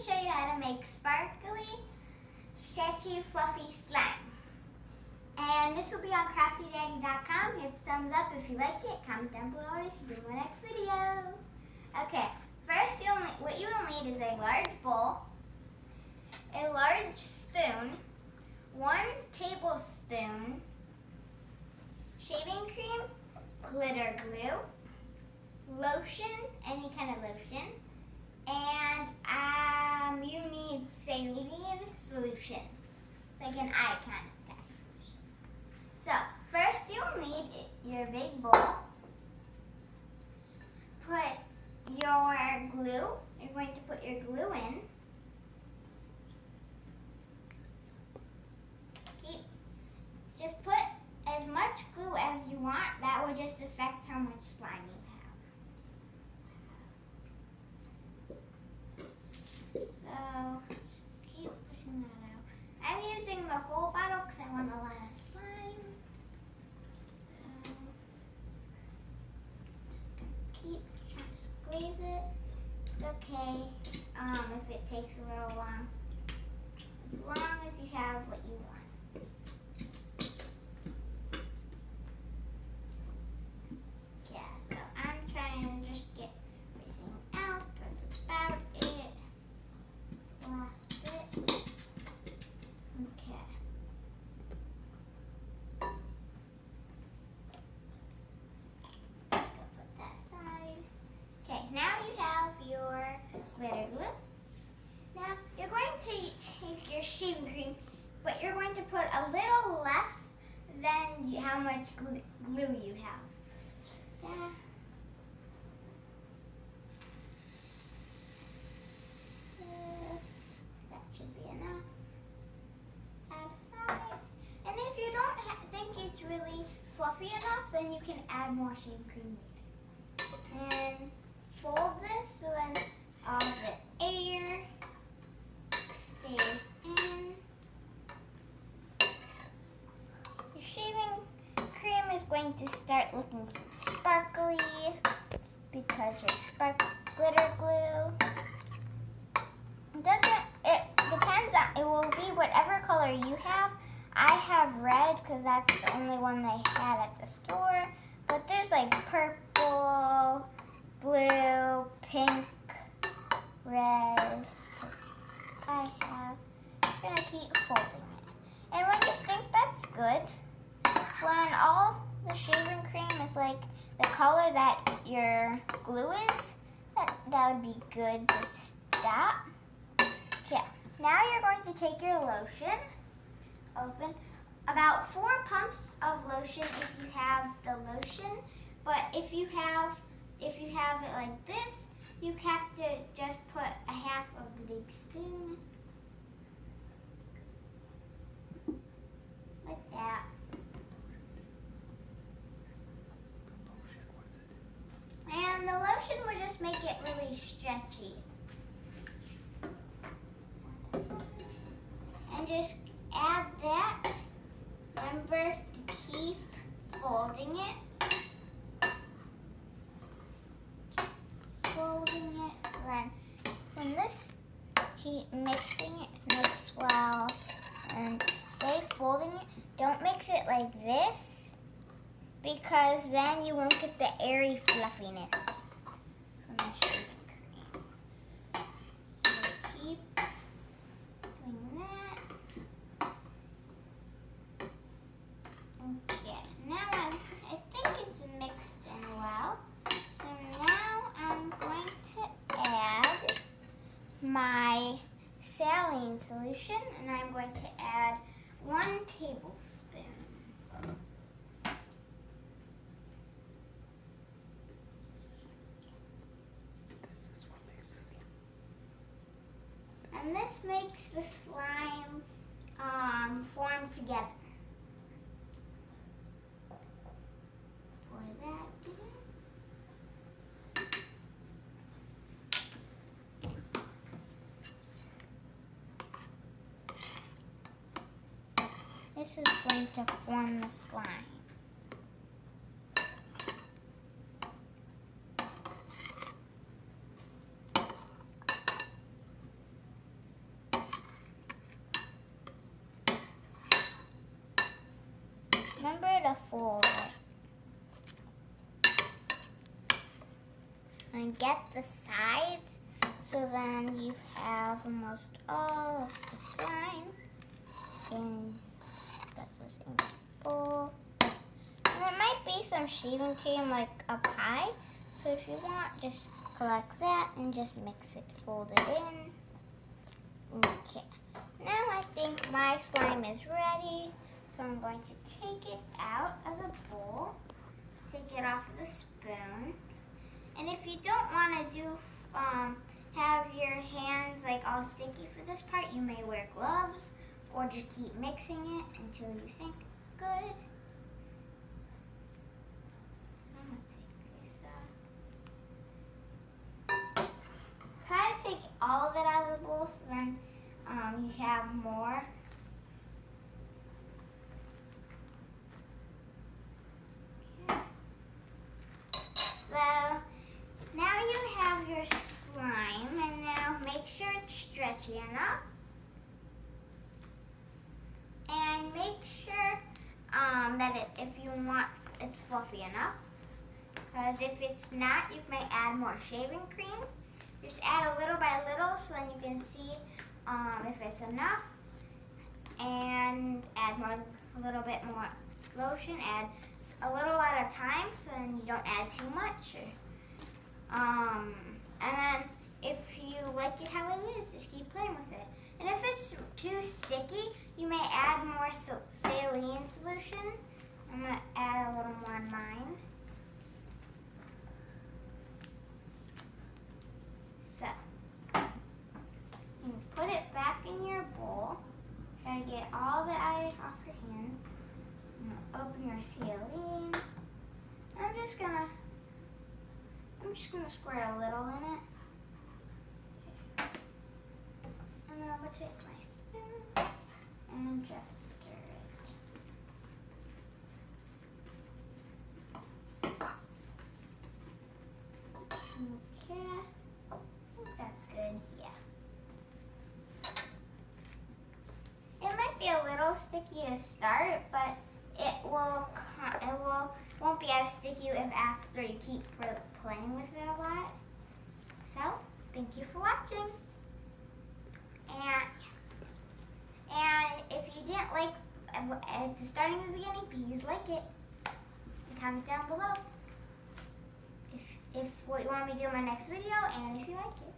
show you how to make sparkly, stretchy, fluffy slime. And this will be on craftydaddy.com. Hit the thumbs up if you like it. Comment down below what I should do in my next video. Okay, first you'll need, what you will need is a large bowl, a large spoon, one tablespoon shaving cream, glitter glue, lotion, any kind of lotion, and um, you need saline solution. It's like an eye of solution. So first you'll need your big bowl. Put your glue. You're going to put your glue in. Keep, just put as much glue as you want. That will just affect how much slime you So keep pushing that out. I'm using the whole bottle because I want a lot of slime. So keep trying to squeeze it. It's okay um, if it takes a little long. As long as you have what you want. shaving cream, but you're going to put a little less than how much glue, you have. Yeah. Uh, that should be enough. Add And if you don't think it's really fluffy enough, then you can add more shaving cream later. And fold this so then all the air stays in. Shaving is going to start looking sparkly because your spark glitter glue. It doesn't, it depends on, it will be whatever color you have. I have red because that's the only one they had at the store. But there's like purple, blue, pink, red, I have. I'm gonna keep folding it. And when you think that's good, when all the shaving cream is like the color that your glue is, that, that would be good to stop. Okay, now you're going to take your lotion, open, about four pumps of lotion if you have the lotion, but if you have, if you have it like this, you have to just put a half of the big spoon. Like that. And the lotion would just make it really stretchy. And just add that. Remember to keep folding it. folding it. So then when this, keep mixing it, mix well, and stay folding it. Don't mix it like this because then you won't get the airy fluffiness the. So keep doing that. Okay, now I'm, I think it's mixed in well. So now I'm going to add my saline solution and I'm going to add one tablespoon. And this makes the slime um, form together. Pour that This is going to form the slime. fold it. And get the sides so then you have almost all of the slime. And that's what's in the bowl. And there might be some shaving cream like up high. So if you want, just collect that and just mix it, fold it in. Okay. Now I think my slime is ready. So I'm going to take it out of the bowl, take it off of the spoon. You don't want to do, um, have your hands like all sticky for this part, you may wear gloves or just keep mixing it until you think it's good. Out. Try to take all of it out of the bowl so then um, you have more. Okay. So now you have your slime and now make sure it's enough. And make sure um, that it, if you want it's fluffy enough. Because if it's not, you may add more shaving cream. Just add a little by little so then you can see um, if it's enough. And add more, a little bit more lotion. Add a little at a time so then you don't add too much. Um, and then if you like it how just keep playing with it. And if it's too sticky, you may add more saline solution. I'm going to add a little more in mine. So, you put it back in your bowl. Try to get all the ice off your hands. Open your saline. I'm just gonna, I'm just gonna squirt a little in it. And then I'm gonna take my spoon and just stir it. Okay, I think that's good, yeah. It might be a little sticky to start, but it will, it will, won't be as sticky if after you keep playing with it a lot. So, thank you for watching. And, and if you didn't like uh, at uh, the starting of the beginning, please like it. And comment down below if, if what you want me to do in my next video and if you like it.